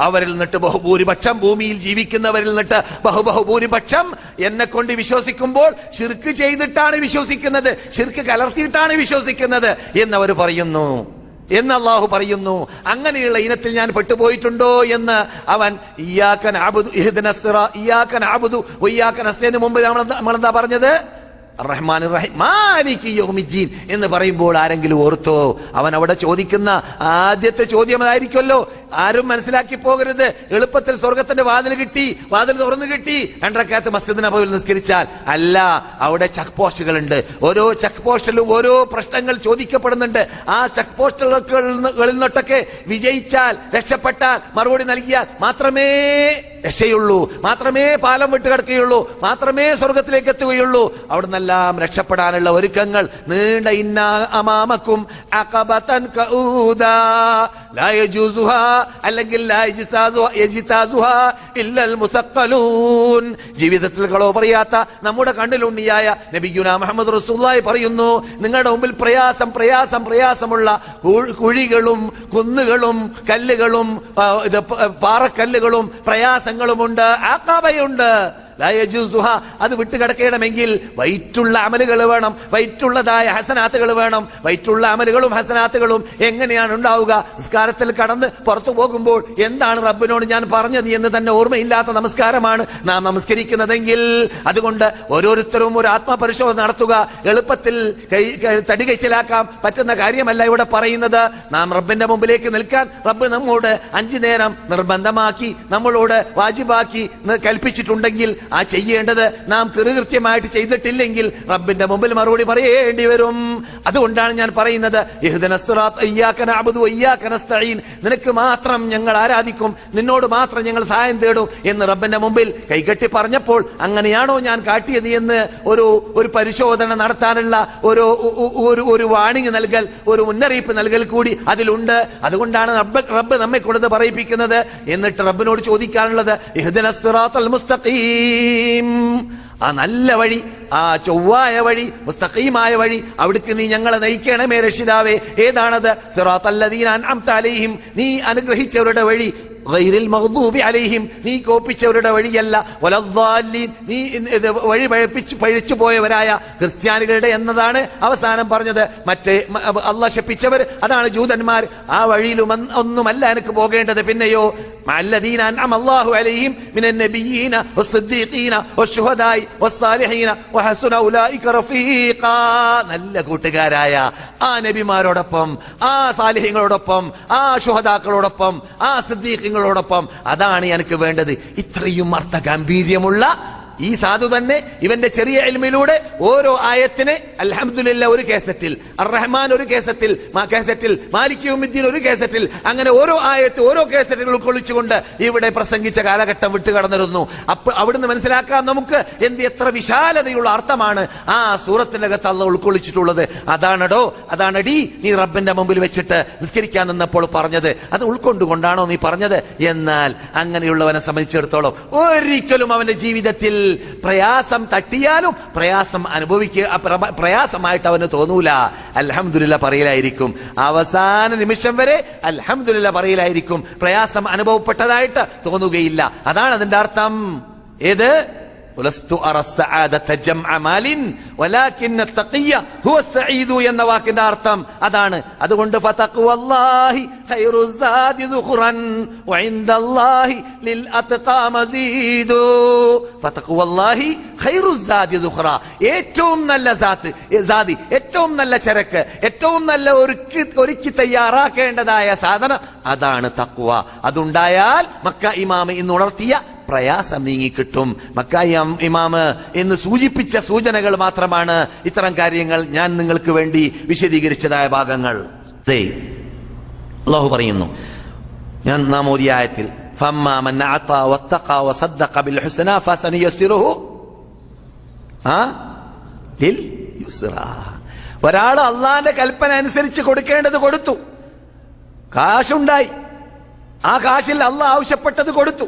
അവരിൽ നിന്നിട്ട് ബഹുഭൂരിപക്ഷം ഭൂമിയിൽ ജീവിക്കുന്നവരിൽ നിന്നിട്ട് ബഹുബഹുഭൂരിപക്ഷം എന്നെ കൊണ്ട് വിശ്വസിക്കുമ്പോൾ ഷിർക്ക് ചെയ്തിട്ടാണ് വിശ്വസിക്കുന്നത് ഷിർക്ക് കലർത്തിയിട്ടാണ് വിശ്വസിക്കുന്നത് എന്ന് എന്നവർ പറയുന്നു. എന്ന് അള്ളാഹു പറയുന്നു അങ്ങനെയുള്ള ഇനത്തിൽ ഞാൻ പെട്ടുപോയിട്ടുണ്ടോ? എന്ന് അവൻ ഇയാക്കൻ ആബുദു ഇഹ്ദിന ഇയാക്കൻ ആബുദു വയ്യാക്കൻ അസ്തേന് മുമ്പ് നമ്മളെന്താ നമ്മളെന്താ പറഞ്ഞത്? റഹ്മാൻ റഹീം എന്ന് പറയുമ്പോൾ ആരെങ്കിലും ഓർത്തോ? അവൻ അവിടെ ചോദിക്കുന്ന ആദ്യത്തെ ചോദ്യം അതായിരിക്കുമല്ലോ. ആരും മനസ്സിലാക്കി പോകരുത്. എളുപ്പത്തിൽ സ്വർഗത്തിന്റെ വാതിൽ കിട്ടി. വാതിൽ തുറന്നു കിട്ടി. രണ്ടരക്കാലത്ത് മസ്ജിദ് നബവിൽ നിസ്കരിച്ചാൽ അല്ല അവിടെ ചെക്ക് പോസ്റ്റുകളുണ്ട്. ഓരോ ചെക്ക് പോസ്റ്റിലും ഓരോ പ്രശ്നങ്ങൾ ചോദിക്കപ്പെടുന്നുണ്ട്. ആ ചെക്ക് പോസ്റ്റുകളിൽ നിന്നൊട്ടൊക്കെ വിജയിച്ചാൽ രക്ഷപ്പെട്ടാൽ മറുപടി നൽകിയാൽ മാത്രമേ രക്ഷയുള്ളൂ. മാത്രമേ പാലം വിട്ട് കിടക്കുകയുള്ളൂ. മാത്രമേ സ്വർഗത്തിലേക്ക് എത്തുകയുള്ളൂ. അവിടെ നിന്നെല്ലാം രക്ഷപ്പെടാനുള്ള ഒരുക്കങ്ങൾ. നീണ്ട ഇന്ന അമാമക്കും അല്ലെങ്കിൽ ജീവിതത്തിൽ കളോ പറയാത്ത നമ്മുടെ കണ്ണിലുണ്ണിയായ നബിഗുന മുഹമ്മദ് റസൂല്ലായി പറയുന്നു നിങ്ങളുടെ മുമ്പിൽ പ്രയാസം പ്രയാസം പ്രയാസമുള്ള കുഴികളും കുന്നുകളും കല്ലുകളും ഇത് പാറക്കല്ലുകളും പാറക്കല്ലുകളും പ്രയാസങ്ങളുമുണ്ട് ആക്കാബയുണ്ട്. അത് വിട്ടുകിടക്കണമെങ്കിൽ വൈറ്റുള്ള അമലുകൾ വേണം. വൈറ്റുള്ളതായ ഹസനാത്തുകൾ വേണം. വൈറ്റുള്ള അമലുകളും ഹസനാത്തുകളും എങ്ങനെയാണ് ഉണ്ടാവുക? നിസ്കാരത്തിൽ കടന്ന് പുറത്തു പോകുമ്പോൾ എന്താണ് റബ്ബിനോട് ഞാൻ പറഞ്ഞത് എന്ന് തന്നെ ഓർമ്മയില്ലാത്ത നമസ്കാരമാണ് നാം നമസ്കരിക്കുന്നതെങ്കിൽ. അതുകൊണ്ട് ഓരോരുത്തരും ഒരു ആത്മപരിശോധന നടത്തുക. എളുപ്പത്തിൽ കൈ- കൈ- തടി കൈച്ചലാക്കാൻ പറ്റുന്ന കാര്യമല്ല ഇവിടെ പറയുന്നത്. നാം റബ്ബിന്റെ മുമ്പിലേക്ക് നിൽക്കാൻ റബ്ബ് നമ്മോട് അഞ്ചു നേരം നിർബന്ധമാക്കി നമ്മളോട് വാജിബാക്കി കൽപ്പിച്ചിട്ടുണ്ടെങ്കിൽ ആ ചെയ്യേണ്ടത് നാം കൃതകൃത്യമായിട്ട് ചെയ്തിട്ടില്ലെങ്കിൽ റബ്ബിന്റെ മുമ്പിൽ മറുപടി പറയേണ്ടി വരും. അതുകൊണ്ടാണ് ഞാൻ പറയുന്നത് നിനക്ക് മാത്രം ഞങ്ങൾ ആരാധിക്കും നിന്നോട് മാത്രം ഞങ്ങൾ സഹായം തേടും എന്ന് റബ്ബിന്റെ മുമ്പിൽ കൈകെട്ടി പറഞ്ഞപ്പോൾ അങ്ങനെയാണോ ഞാൻ കാട്ടിയത് എന്ന് ഒരു ഒരു പരിശോധന നടത്താനുള്ള ഒരു ഒരു ഒരു വാണിംഗ് നൽകൽ ഒരു മുന്നറിയിപ്പ് നൽകൽ കൂടി അതിലുണ്ട്. അതുകൊണ്ടാണ് റബ്ബ് റബ്ബ് നമ്മെ കൊടുത്ത് പറയിപ്പിക്കുന്നത്. എന്നിട്ട് റബ്ബിനോട് ചോദിക്കാനുള്ളത് ഇഹ്ദിന സിറാത്തൽ മുസ്തഖീം ആ നല്ല വഴി ആ ചൊവ്വായ വഴി മുസ്തഖീമായ വഴി അവിടേക്ക് നീ ഞങ്ങളെ നയിക്കണമേ രക്ഷിതാവേ. ഏതാണത്? അലൈഹിം. നീ അനുഗ്രഹിച്ചവരുടെ വഴി അലൈഹിം. നീ കോപ്പിച്ചവരുടെ വഴിയല്ല. നീ വഴി പഴപ്പിച്ചു പഴിച്ചു പോയവരായ ക്രിസ്ത്യാനികളുടെ എന്നതാണ് അവസാനം പറഞ്ഞത്. മറ്റേ അള്ളാഹ് ശപ്പിച്ചവർ അതാണ് ജൂതന്മാർ. ആ വഴിയിലും ഒന്നുമല്ല എനിക്ക് പോകേണ്ടത്. പിന്നെയോ അല്ലദീനാൻ അമല്ലാഹു അലൈഹിം മിനൻ നബിയീന വസ്സദ്ദീഖീന വശുഹദായി വസ്സാലിഹീന വഹസുന നല്ല കൂട്ടുകാരായ ആ നബിമാരോടൊപ്പം ആ സാലിഹ്യങ്ങളോടൊപ്പം ആ ശുഹദാക്കളോടൊപ്പം ആ സിദ്ദീഖങ്ങളോടൊപ്പം. അതാണ് എനിക്ക് വേണ്ടത്. ഇത്രയും അർത്ഥ ഗാംഭീര്യമുള്ള ഈ സാധു തന്നെ ഇവന്റെ ചെറിയ എൽമിലൂടെ ഓരോ ആയത്തിന് അലഹമുല്ല ഒരു കേസറ്റിൽ അർറഹ്മാൻ ഒരു കേസറ്റിൽ മാ- കേസറ്റിൽ മാലിക് യൗമിദ്ദീൻ ഒരു കേസറ്റിൽ അങ്ങനെ ഓരോ ആയത്ത് ഓരോ കേസറ്റുകൾ ഉൾക്കൊള്ളിച്ചുകൊണ്ട് ഇവിടെ പ്രസംഗിച്ച കാലഘട്ടം വിട്ടു കടന്നിരുന്നു. അപ്പൊ അവിടുന്ന് മനസ്സിലാക്കാം നമുക്ക് എന്ത് എത്ര വിശാലതയുള്ള അർത്ഥമാണ് ആ സൂറത്തിന്റെ അകത്ത് അള്ള ഉൾക്കൊള്ളിച്ചിട്ടുള്ളത്. അതാണടോ അതാണടി നീ റബ്ബിന്റെ മുമ്പിൽ വെച്ചിട്ട് നിസ്കരിക്കാൻ നിന്നപ്പോൾ പറഞ്ഞത്. അത് ഉൾക്കൊണ്ടുകൊണ്ടാണോ നീ പറഞ്ഞത്? എന്നാൽ അങ്ങനെയുള്ളവനെ സംബന്ധിച്ചിടത്തോളം ഒരിക്കലും അവന്റെ ജീവിതത്തിൽ പ്രയാസം തട്ടിയാലും പ്രയാസം അനുഭവിക്കുക പ്രയാസമായിട്ട് അവന് തോന്നൂല. അലഹമുല്ല പറയിലായിരിക്കും. അവസാന നിമിഷം വരെ അലഹമുല്ല പറയിലായിരിക്കും. പ്രയാസം അനുഭവപ്പെട്ടതായിട്ട് തോന്നുകയില്ല. അതാണ് അതിന്റെ അർത്ഥം. ഏത്? പുലസ്തു ഹുവ സഈദു എന്ന വാക്കിന്റെ അർത്ഥം അതാണ്. അതുകൊണ്ട് ഏറ്റവും നല്ല സാത്ത് സാതി ഏറ്റവും നല്ല ചരക്ക് ഏറ്റവും നല്ല ഒരുക്കി ഒരുക്കി തയ്യാറാക്കേണ്ടതായ സാധനം അതാണ് തഖ്വ അതുണ്ടായാൽ മക്ക ഇമാമ ഇന്ന് ഉണർത്തിയ പ്രയാസം നീങ്ങിക്കിട്ടും മക്കായി ഇമാമ് എന്ന് സൂചിപ്പിച്ച സൂചനകൾ മാത്രമാണ് ഇത്തരം കാര്യങ്ങൾ ഞാൻ നിങ്ങൾക്ക് വേണ്ടി വിശദീകരിച്ചതായ ഭാഗങ്ങൾ. അള്ളാഹു പറയുന്നു ഞാൻ നാം ഓതിയ ഒരാൾ അള്ളാന്റെ കൽപ്പന അനുസരിച്ച് കൊടുക്കേണ്ടത് കൊടുത്തു. കാശുണ്ടായി. ആ കാശിൽ അള്ള ആവശ്യപ്പെട്ടത് കൊടുത്തു.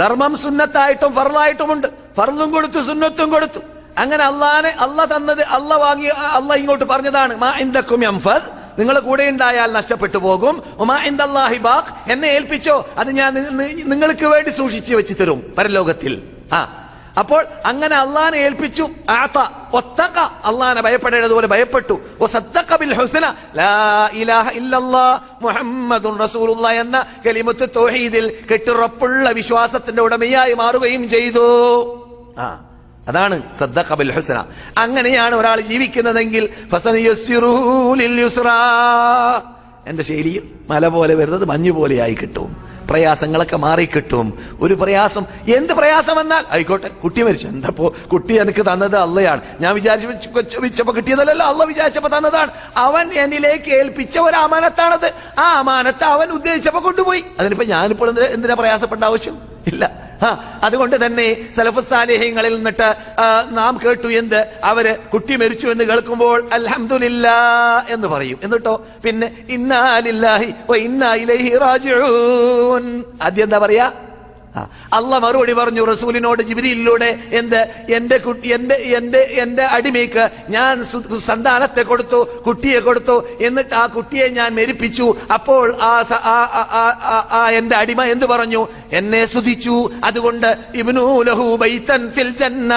ധർമ്മം സുന്നത്തായിട്ടും ഫർലായിട്ടുമുണ്ട് ഫറലും കൊടുത്തു സുന്നത്തും കൊടുത്തു. അങ്ങനെ അള്ളാനെ അല്ല തന്നത് അല്ല വാങ്ങി അല്ല ഇങ്ങോട്ട് പറഞ്ഞതാണ് മാ നിങ്ങൾ കൂടെ ഉണ്ടായാൽ നഷ്ടപ്പെട്ടു പോകും. എന്നെ ഏൽപ്പിച്ചോ? അത് ഞാൻ നിങ്ങൾക്ക് വേണ്ടി സൂക്ഷിച്ചു വെച്ച് തരും പരലോകത്തിൽ. ആ അപ്പോൾ അങ്ങനെ അള്ളാനെ ഏൽപ്പിച്ചു. ആത്ത ഒത്തക്ക അള്ളാനെ ഭയപ്പെടേണ്ടതുപോലെ ഭയപ്പെട്ടു. ബിൽ ഹുസ്ന. ലാ ഇലാഹ ഇല്ലല്ലാ റസൂലുള്ള എന്ന കലിമത്ത് തൗഹീദിൽ കെട്ടുറപ്പുള്ള വിശ്വാസത്തിന്റെ ഉടമയായി മാറുകയും ചെയ്തു. ആ അതാണ് ബിൽ ഹുസ്ന. അങ്ങനെയാണ് ഒരാൾ ജീവിക്കുന്നതെങ്കിൽ എന്റെ ശൈലിയിൽ മല പോലെ വരുന്നത് മഞ്ഞു പോലെയായി കിട്ടും. പ്രയാസങ്ങളൊക്കെ മാറിക്കിട്ടും. ഒരു പ്രയാസം എന്ത് പ്രയാസം വന്നാൽ? ആയിക്കോട്ടെ കുട്ടി മരിച്ചു. എന്തപ്പോ കുട്ടി എനിക്ക് തന്നത് അള്ളയാണ്. ഞാൻ വിചാരിച്ചു വെച്ചപ്പോ കിട്ടിയതല്ലല്ലോ അള്ള വിചാരിച്ചപ്പോ തന്നതാണ്. അവൻ എന്നിലേക്ക് ഏൽപ്പിച്ച ഒരു അമാനത്താണത്. ആ അമാനത്ത് അവൻ ഉദ്ദേശിച്ചപ്പോ കൊണ്ടുപോയി. അതിനിപ്പോ ഞാനിപ്പോൾ എന്തിനാ പ്രയാസപ്പെട്ട ആവശ്യം? ഇല്ല. അതുകൊണ്ട് തന്നെ സലഫുസാലേഹ്യങ്ങളിൽ നിന്നിട്ട് നാം കേട്ടു എന്ത്? അവർ കുട്ടി മരിച്ചു എന്ന് കേൾക്കുമ്പോൾ അൽഹംദുലില്ലാ എന്ന് പറയും. എന്നിട്ടോ? പിന്നെ ഇന്നാലില്ലാഹി വ ഇന്നാ ഇലൈഹി റാജിഊൻ. ആദ്യം എന്താ പറയാ? അല്ല മറുപടി പറഞ്ഞു റസൂലിനോട് ജിബിരിയിലൂടെ എന്ത്? എന്റെ കുട്ടി എന്റെ എന്റെ എന്റെ അടിമയ്ക്ക് ഞാൻ സന്താനത്തെ കൊടുത്തു കുട്ടിയെ കൊടുത്തു. എന്നിട്ട് ആ കുട്ടിയെ ഞാൻ മെരിപ്പിച്ചു. അപ്പോൾ ആ എന്റെ അടിമ എന്ത് പറഞ്ഞു? എന്നെ സ്തുതിച്ചു. അതുകൊണ്ട് ഇബ്നു ലഹു ബൈതൻ ഫിൽ ജന്ന.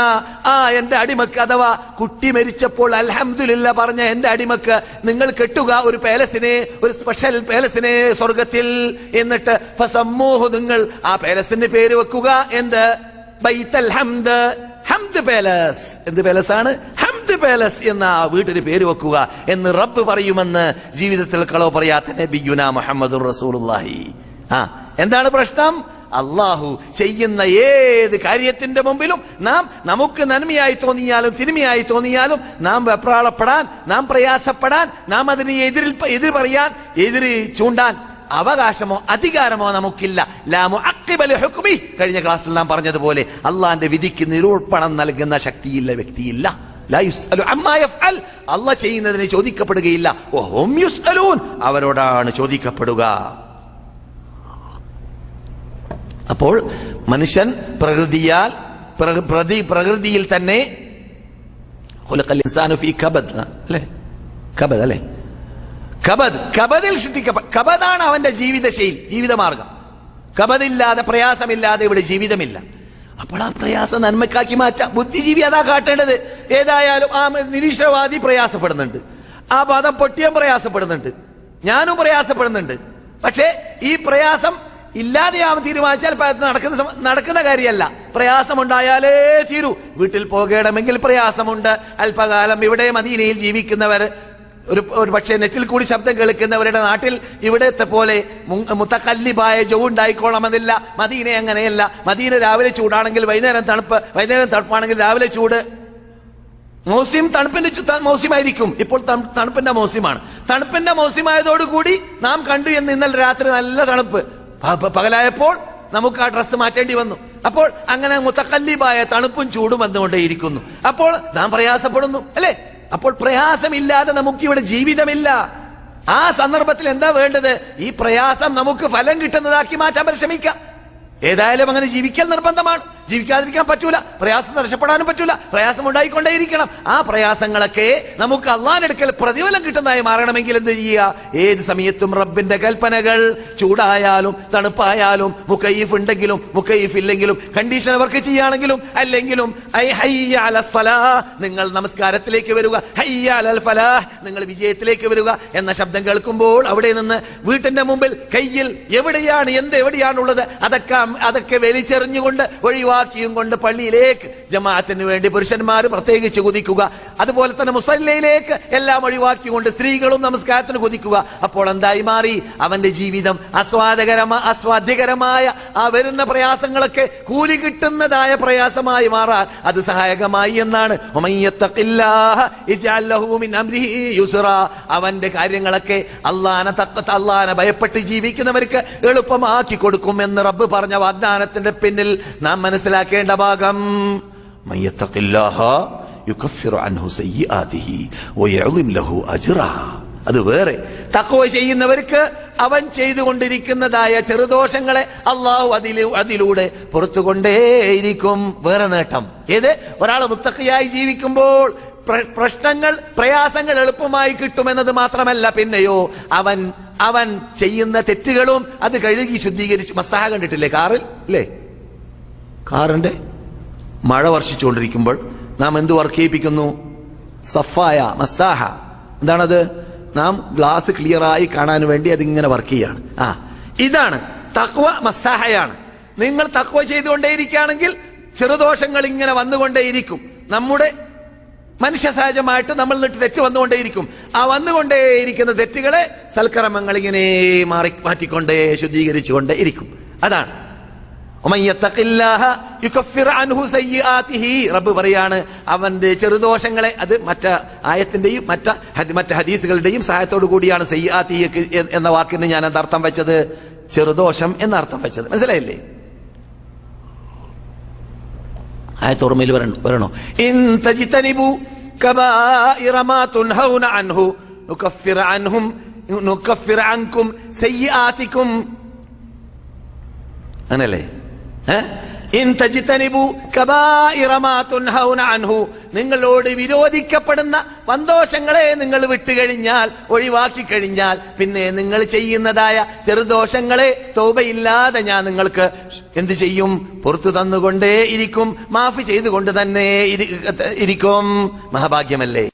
ആ എന്റെ അടിമക്ക് അഥവാ കുട്ടി മരിച്ചപ്പോൾ അൽഹംദുലില്ല പറഞ്ഞ എന്റെ അടിമക്ക് നിങ്ങൾ കെട്ടുക ഒരു പാലസിനെ ഒരു സ്പെഷ്യൽ പാലസിനെ സ്വർഗത്തിൽ എന്നിട്ട് ഫസമ്മൂഹു നിങ്ങൾ ആ പേലസിന്റെ പേര് വെക്കുക. എന്ത്? ബൈത്തൽ ഹംദ്. ഹംദ് പാലസ്. എന്ത് പാലസ് ആണ് ഹംദ് പാലസ് എന്ന ആ വീട്ടിന് പേര് വെക്കുക എന്ന് റബ്ബ് പറയുമെന്ന് ജീവിതത്തിൽ കളവ് പറയാത്ത നബിയുന മുഹമ്മദ് റസൂലുള്ളാഹി. ആ എന്താണ് പ്രശ്നം? അള്ളാഹു ചെയ്യുന്ന ഏത് കാര്യത്തിന്റെ മുമ്പിലും നാം നമുക്ക് നന്മയായി തോന്നിയാലും തിരുമയായി തോന്നിയാലും നാം വെപ്രാളപ്പെടാൻ നാം പ്രയാസപ്പെടാൻ നാം അതിനെ എതിരിൽ എതിർ പറയാൻ എതിര് ചൂണ്ടാൻ അവകാശമോ അധികാരമോ നമുക്കില്ല. ലാമു അക്കിബലി ഹുക്മി. കഴിഞ്ഞ ക്ലാസ്സിൽ നാം പറഞ്ഞതുപോലെ അള്ളാന്റെ വിധിക്ക് നിരൂപണം നൽകുന്ന ശക്തിയില്ല വ്യക്തിയില്ല. ലാ യുസ്അലു അമ്മാ യഫ്അൽ. അള്ളാഹ് ചെയ്യുന്നതിന് ചോദിക്കപ്പെടുകയില്ല. അവരോടാണ് ചോദിക്കപ്പെടുക. അപ്പോൾ മനുഷ്യൻ പ്രകൃതിയാൽ പ്രതി പ്രകൃതിയിൽ തന്നെ അല്ലേ? കബദ് അല്ലേ? കബദ് കബദിൽ സൃഷ്ടിക്കപ്പെ കബദാണ് അവന്റെ ജീവിതശൈലി ജീവിതമാർഗം. കബദില്ലാതെ പ്രയാസമില്ലാതെ ഇവിടെ ജീവിതമില്ല. അപ്പോൾ ആ പ്രയാസം നന്മക്കാക്കി മാറ്റാം. ബുദ്ധിജീവി അതാ കാട്ടേണ്ടത്. ഏതായാലും ആ നിരീശ്വരവാദി പ്രയാസപ്പെടുന്നുണ്ട്. ആ പദം പൊട്ടിയം പ്രയാസപ്പെടുന്നുണ്ട്. ഞാനും പ്രയാസപ്പെടുന്നുണ്ട്. പക്ഷേ ഈ പ്രയാസം ഇല്ലാതെയാവും തീരുമാനിച്ചാൽ നടക്കുന്ന നടക്കുന്ന കാര്യമല്ല. പ്രയാസമുണ്ടായാലേ തീരൂ. വീട്ടിൽ പോകണമെങ്കിൽ പ്രയാസമുണ്ട്. അല്പകാലം ഇവിടെ മദീനയിൽ ജീവിക്കുന്നവർ ഒരു ഒരു പക്ഷേ നെറ്റിൽ കൂടി ശബ്ദം കേൾക്കുന്നവരുടെ നാട്ടിൽ ഇവിടത്തെ പോലെ മുത്തക്കല്ലിബായ ജോ ഉണ്ടായിക്കോളമെന്നില്ല മദീന അങ്ങനെയല്ല. മദീന രാവിലെ ചൂടാണെങ്കിൽ വൈകുന്നേരം തണുപ്പ് വൈകുന്നേരം തണുപ്പാണെങ്കിൽ രാവിലെ ചൂട്. മോസ്യം തണുപ്പിന്റെ മോസ്യമായിരിക്കും ഇപ്പോൾ തണുപ്പിന്റെ മോസ്യമാണ് തണുപ്പിന്റെ മോസ്യമായതോടുകൂടി നാം കണ്ടു എന്ന് ഇന്നലെ രാത്രി നല്ല തണുപ്പ്. പകലായപ്പോൾ നമുക്ക് ആ ഡ്രസ്സ് മാറ്റേണ്ടി വന്നു. അപ്പോൾ അങ്ങനെ മുത്തക്കല്ലിബായ തണുപ്പും ചൂടും വന്നുകൊണ്ടേയിരിക്കുന്നു. അപ്പോൾ നാം പ്രയാസപ്പെടുന്നു അല്ലേ? അപ്പോൾ പ്രയാസമില്ലാതെ നമുക്ക് ഇവിടെ ജീവിതമില്ല. ആ സന്ദർഭത്തിൽ എന്താ വേണ്ടത്? ഈ പ്രയാസം നമുക്ക് ഫലം കിട്ടുന്നതാക്കി മാറ്റാൻ പരിശ്രമിക്കാം. ഏതായാലും അങ്ങനെ ജീവിക്കൽ നിർബന്ധമാണ്. ജീവിക്കാതിരിക്കാൻ പറ്റൂല. പ്രയാസം രക്ഷപ്പെടാനും പറ്റൂല. പ്രയാസം ഉണ്ടായിക്കൊണ്ടേയിരിക്കണം. ആ പ്രയാസങ്ങളൊക്കെ നമുക്ക് അള്ളാനെടുക്കൽ പ്രതിഫലം കിട്ടുന്നതായി മാറണമെങ്കിൽ എന്ത് ചെയ്യുക? ഏത് സമയത്തും റബ്ബിന്റെ കൽപ്പനകൾ ചൂടായാലും തണുപ്പായാലും മുക്കയ്യഫ് ഉണ്ടെങ്കിലും മുക്കയ്യഫ് ഇല്ലെങ്കിലും കണ്ടീഷൻ വർക്ക് ചെയ്യുകയാണെങ്കിലും അല്ലെങ്കിലും നിങ്ങൾ നമസ്കാരത്തിലേക്ക് വരിക. ഫലാഹ് നിങ്ങൾ വിജയത്തിലേക്ക് വരിക എന്ന ശബ്ദം കേൾക്കുമ്പോൾ അവിടെ നിന്ന് വീട്ടിന്റെ മുമ്പിൽ കയ്യിൽ എവിടെയാണ് എന്ത് എവിടെയാണുള്ളത് അതൊക്കെ അതൊക്കെ വലിച്ചെറിഞ്ഞുകൊണ്ട് ഒഴിവാക്കിയും കൊണ്ട് പള്ളിയിലേക്ക് ജമാഅത്തിന് വേണ്ടി പുരുഷന്മാർ പ്രത്യേകിച്ച് കുതിക്കുക. അതുപോലെ തന്നെ മുസല്ലയിലേക്ക് എല്ലാം ഒഴിവാക്കിക്കൊണ്ട് സ്ത്രീകളും നമസ്കാരത്തിന് കുതിക്കുക. അപ്പോൾ എന്തായി മാറി? അവന്റെ ജീവിതം ആസ്വാദകരമായ ആസ്വാദ്യകരമായ ആ വരുന്ന പ്രയാസങ്ങളൊക്കെ കൂലി കിട്ടുന്നതായ പ്രയാസമായി മാറാൻ അത് സഹായകമായി എന്നാണ്. അവന്റെ കാര്യങ്ങളൊക്കെ അള്ളാന തക്കത്ത് അള്ളാന ഭയപ്പെട്ട് ജീവിക്കുന്നവർക്ക് എളുപ്പമാക്കി കൊടുക്കും എന്ന് റബ്ബ് പറഞ്ഞ വാഗ്ദാനത്തിന്റെ പിന്നിൽ നാം മനസ്സിലാക്കേണ്ട ഭാഗം. അത് വേറെ. തക്കോ ചെയ്യുന്നവർക്ക് അവൻ ചെയ്തുകൊണ്ടിരിക്കുന്നതായ ചെറുദോഷങ്ങളെ അള്ളാഹു അതിൽ അതിലൂടെ പുറത്തുകൊണ്ടേയിരിക്കും. വേറെ നേട്ടം. ഏത്? ഒരാൾ മുത്തക്കയായി ജീവിക്കുമ്പോൾ പ്രശ്നങ്ങൾ പ്രയാസങ്ങൾ എളുപ്പമായി കിട്ടുമെന്നത് മാത്രമല്ല. പിന്നെയോ അവൻ അവൻ ചെയ്യുന്ന തെറ്റുകളും അത് കഴുകി ശുദ്ധീകരിച്ച് മസാഹ കണ്ടിട്ടില്ലേ കാറിൽ? ഇല്ലേ? കാറിന്റെ മഴ വർഷിച്ചുകൊണ്ടിരിക്കുമ്പോൾ നാം എന്ത് വർക്ക് ചെയ്യിപ്പിക്കുന്നു സഫായ മസാഹ. എന്താണത്? നാം ഗ്ലാസ് ക്ലിയർ ആയി കാണാൻ വേണ്ടി അതിങ്ങനെ വർക്ക് ചെയ്യാണ്. ആ ഇതാണ് തക്വ മസാഹയാണ്. നിങ്ങൾ തക്വ ചെയ്തുകൊണ്ടേയിരിക്കുകയാണെങ്കിൽ ചെറുദോഷങ്ങൾ ഇങ്ങനെ വന്നുകൊണ്ടേയിരിക്കും. നമ്മുടെ മനുഷ്യ സഹജമായിട്ട് നമ്മൾ നിട്ട് തെറ്റ് വന്നുകൊണ്ടേയിരിക്കും. ആ വന്നുകൊണ്ടേയിരിക്കുന്ന തെറ്റുകളെ സൽക്കർമ്മങ്ങൾ ഇങ്ങനെ മാറി മാറ്റിക്കൊണ്ടേ ശുദ്ധീകരിച്ചുകൊണ്ടേ ഇരിക്കും അതാണ്. റബ്ബ് പറയാണ് അവന്റെ ചെറുദോഷങ്ങളെ അത് മറ്റ ആയത്തിന്റെയും മറ്റ മറ്റ ഹദീസുകളുടെയും സഹായത്തോടു കൂടിയാണ് സയ്യാത്തി എന്ന വാക്കിന് ഞാൻ അർത്ഥം വെച്ചത്? ചെറുദോഷം എന്ന അർത്ഥം വെച്ചത്. മനസ്സിലായില്ലേ? ആയത്ത് ഓർമ്മയിൽ വരണ അൻഹു അൻഹും അൻകും അങ്ങനല്ലേ? നിങ്ങളോട് വിരോധിക്കപ്പെടുന്ന വന്തോഷങ്ങളെ നിങ്ങൾ വിട്ടുകഴിഞ്ഞാൽ ഒഴിവാക്കി കഴിഞ്ഞാൽ പിന്നെ നിങ്ങൾ ചെയ്യുന്നതായ ചെറുദോഷങ്ങളെ തോപയില്ലാതെ ഞാൻ നിങ്ങൾക്ക് എന്ത് ചെയ്യും? പുറത്തു തന്നുകൊണ്ടേ ഇരിക്കും. മാഫി ചെയ്തുകൊണ്ട് തന്നെ ഇരിക്കും. മഹാഭാഗ്യമല്ലേ?